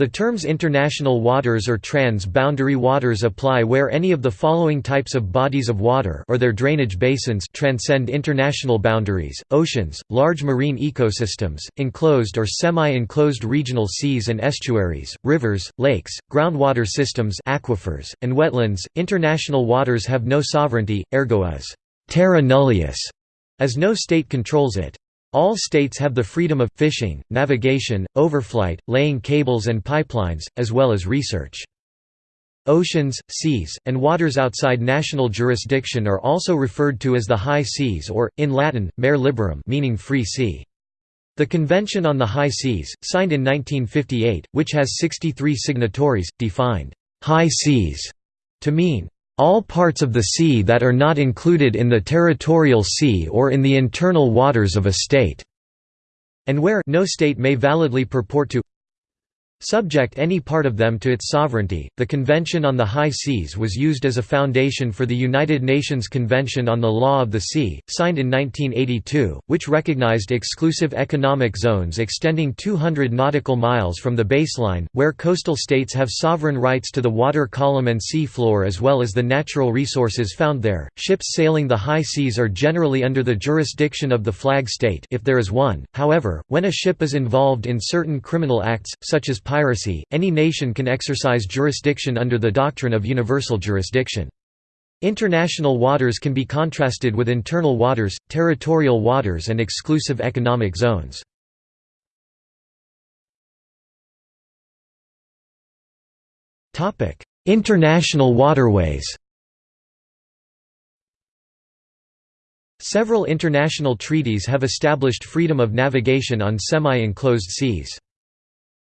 The terms international waters or trans-boundary waters apply where any of the following types of bodies of water or their drainage basins transcend international boundaries, oceans, large marine ecosystems, enclosed or semi-enclosed regional seas and estuaries, rivers, lakes, groundwater systems aquifers, and wetlands. International waters have no sovereignty, ergo is terra nullius, as no state controls it. All states have the freedom of fishing, navigation, overflight, laying cables and pipelines, as well as research. Oceans, seas, and waters outside national jurisdiction are also referred to as the high seas or, in Latin, mare liberum meaning free sea. The Convention on the High Seas, signed in 1958, which has 63 signatories, defined «high seas» to mean all parts of the sea that are not included in the territorial sea or in the internal waters of a state", and where no state may validly purport to subject any part of them to its sovereignty. The Convention on the High Seas was used as a foundation for the United Nations Convention on the Law of the Sea, signed in 1982, which recognized exclusive economic zones extending 200 nautical miles from the baseline, where coastal states have sovereign rights to the water column and sea floor as well as the natural resources found there. Ships sailing the high seas are generally under the jurisdiction of the flag state if there is one. However, when a ship is involved in certain criminal acts such as piracy, any nation can exercise jurisdiction under the doctrine of universal jurisdiction. International waters can be contrasted with internal waters, territorial waters and exclusive economic zones. International waterways Several international treaties have established freedom of navigation on semi-enclosed seas.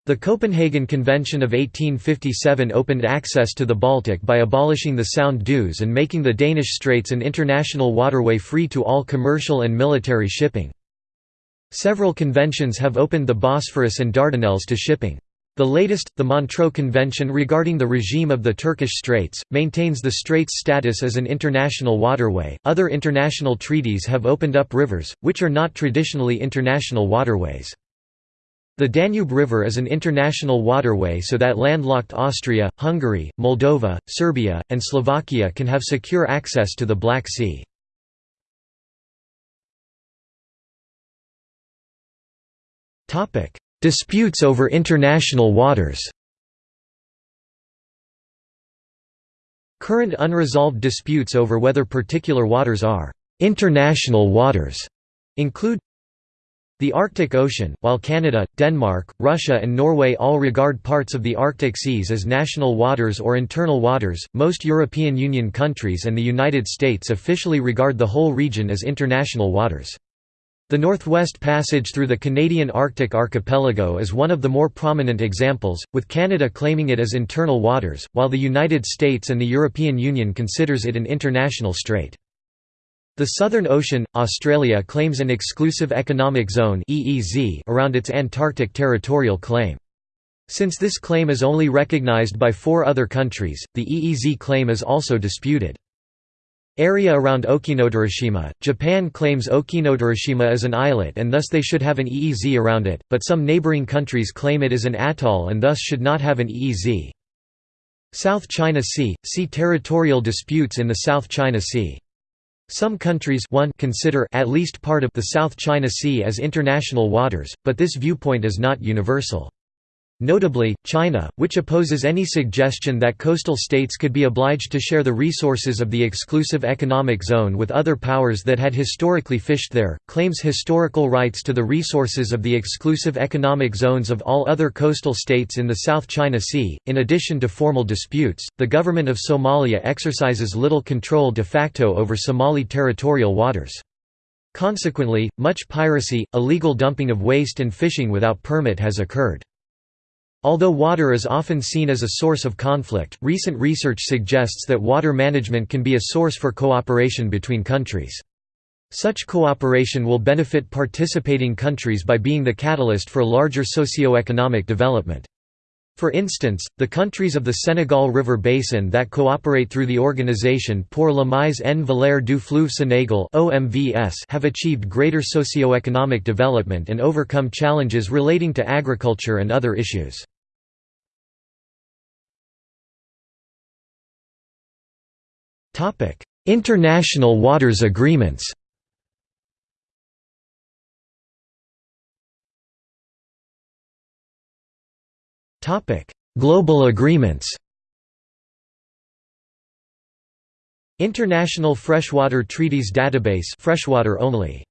The Copenhagen Convention of 1857 opened access to the Baltic by abolishing the sound dues and making the Danish Straits an international waterway free to all commercial and military shipping. Several conventions have opened the Bosphorus and Dardanelles to shipping. The latest, the Montreux Convention regarding the regime of the Turkish Straits, maintains the straits status as an international waterway. Other international treaties have opened up rivers, which are not traditionally international waterways. The Danube River is an international waterway so that landlocked Austria, Hungary, Moldova, Serbia, and Slovakia can have secure access to the Black Sea. Disputes over international waters Current unresolved disputes over whether particular waters are «international waters» include the Arctic Ocean, while Canada, Denmark, Russia and Norway all regard parts of the Arctic seas as national waters or internal waters, most European Union countries and the United States officially regard the whole region as international waters. The Northwest Passage through the Canadian Arctic archipelago is one of the more prominent examples, with Canada claiming it as internal waters, while the United States and the European Union considers it an international strait. The Southern Ocean, Australia claims an exclusive economic zone around its Antarctic territorial claim. Since this claim is only recognized by four other countries, the EEZ claim is also disputed. Area around Okinotorishima, Japan claims Okinotorishima is an islet and thus they should have an EEZ around it, but some neighboring countries claim it is an atoll and thus should not have an EEZ. South China Sea – see territorial disputes in the South China Sea. Some countries one consider at least part of the South China Sea as international waters, but this viewpoint is not universal. Notably, China, which opposes any suggestion that coastal states could be obliged to share the resources of the exclusive economic zone with other powers that had historically fished there, claims historical rights to the resources of the exclusive economic zones of all other coastal states in the South China Sea. In addition to formal disputes, the government of Somalia exercises little control de facto over Somali territorial waters. Consequently, much piracy, illegal dumping of waste and fishing without permit has occurred. Although water is often seen as a source of conflict, recent research suggests that water management can be a source for cooperation between countries. Such cooperation will benefit participating countries by being the catalyst for larger socio-economic development. For instance, the countries of the Senegal River Basin that cooperate through the Organisation pour la mise en valeur du fleuve Sénégal have achieved greater socio-economic development and overcome challenges relating to agriculture and other issues. International waters agreements. Topic: Global agreements. International Freshwater Treaties Database freshwater only.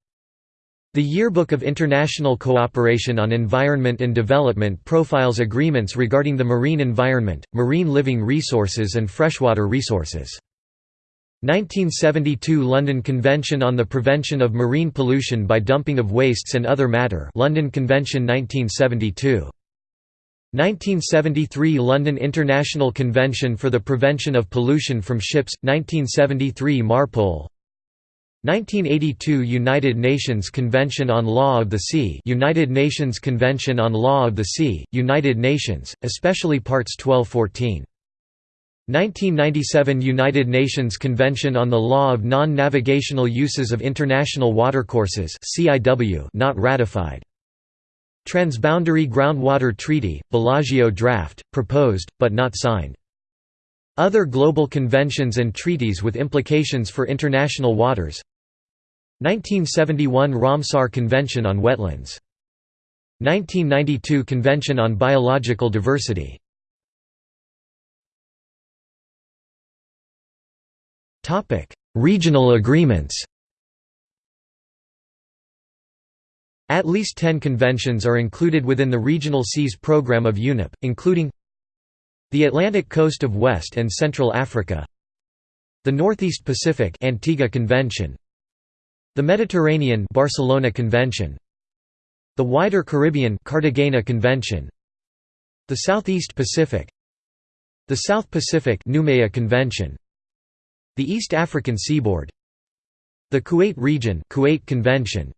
The Yearbook of International Cooperation on Environment and Development profiles agreements regarding the marine environment, marine living resources and freshwater resources. 1972 London Convention on the Prevention of Marine Pollution by Dumping of Wastes and Other Matter London Convention 1972. 1973 London International Convention for the Prevention of Pollution from Ships, 1973 MARPOL 1982 United Nations Convention on Law of the Sea United Nations Convention on Law of the Sea, United Nations, especially Parts 1214. 1997 United Nations Convention on the Law of Non-Navigational Uses of International Watercourses not ratified. Transboundary Groundwater Treaty, Bellagio draft, proposed, but not signed. Other global conventions and treaties with implications for international waters 1971 Ramsar Convention on Wetlands. 1992 Convention on Biological Diversity. Regional agreements. At least 10 conventions are included within the Regional Seas Programme of UNEP, including the Atlantic coast of West and Central Africa the Northeast Pacific Antigua Convention the Mediterranean Barcelona Convention The wider Caribbean Cartagena Convention The Southeast Pacific The South Pacific Noumea Convention The East African Seaboard The Kuwait region Kuwait Convention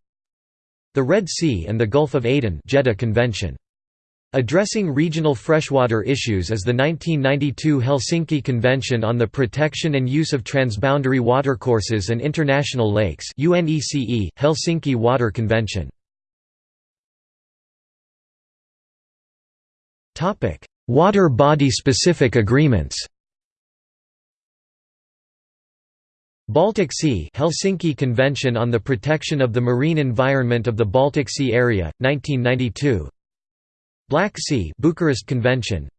The Red Sea and the Gulf of Aden Jeddah Convention Addressing regional freshwater issues is the 1992 Helsinki Convention on the Protection and Use of Transboundary Watercourses and International Lakes UNECE, Helsinki Water Convention. Water body-specific agreements Baltic Sea Helsinki Convention on the Protection of the Marine Environment of the Baltic Sea Area, 1992 Black Sea Bucharest Convention.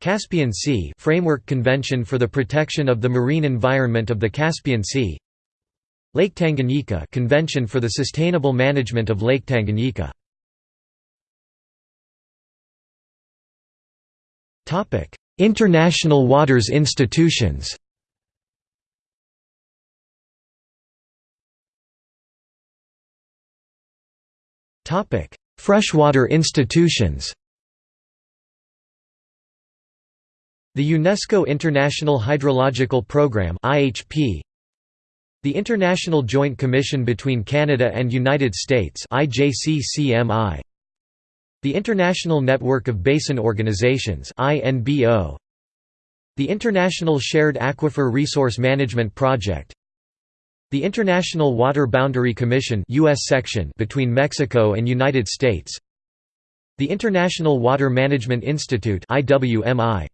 Caspian Sea Framework Convention for the Protection of the Marine Environment of the Caspian Sea. Lake Tanganyika Convention for the Sustainable Management of Lake Tanganyika. International Waters Institutions Freshwater institutions The UNESCO International Hydrological Programme The International Joint Commission between Canada and United States The International Network of Basin Organizations The International Shared Aquifer Resource Management Project the International Water Boundary Commission US section between Mexico and United States. The International Water Management Institute IWMI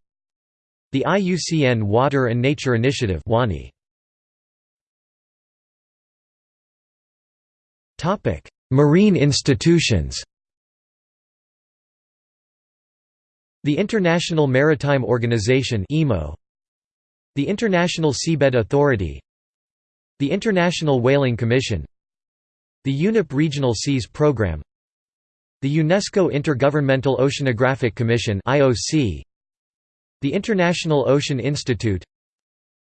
The IUCN Water and Nature Initiative WANI Topic Marine institutions. The International Maritime Organization IMO The International Seabed Authority the International Whaling Commission The UNEP Regional Seas Programme The UNESCO Intergovernmental Oceanographic Commission The International Ocean Institute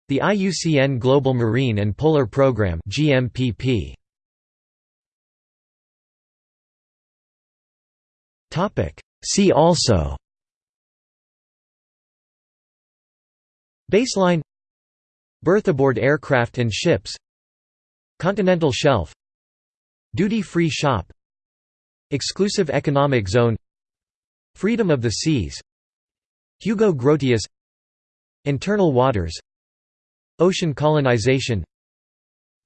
The IUCN Global Marine and Polar Programme GMPP. See also. Baseline Births aboard aircraft and ships Continental shelf Duty-free shop Exclusive economic zone Freedom of the seas Hugo Grotius Internal waters Ocean colonization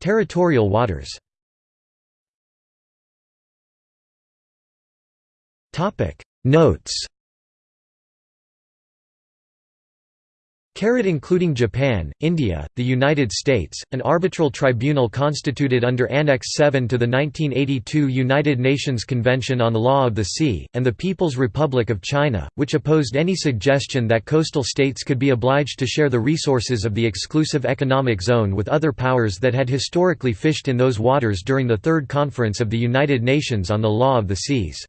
Territorial waters. Notes including Japan, India, the United States, an arbitral tribunal constituted under Annex 7 to the 1982 United Nations Convention on the Law of the Sea, and the People's Republic of China, which opposed any suggestion that coastal states could be obliged to share the resources of the exclusive economic zone with other powers that had historically fished in those waters during the Third Conference of the United Nations on the Law of the Seas.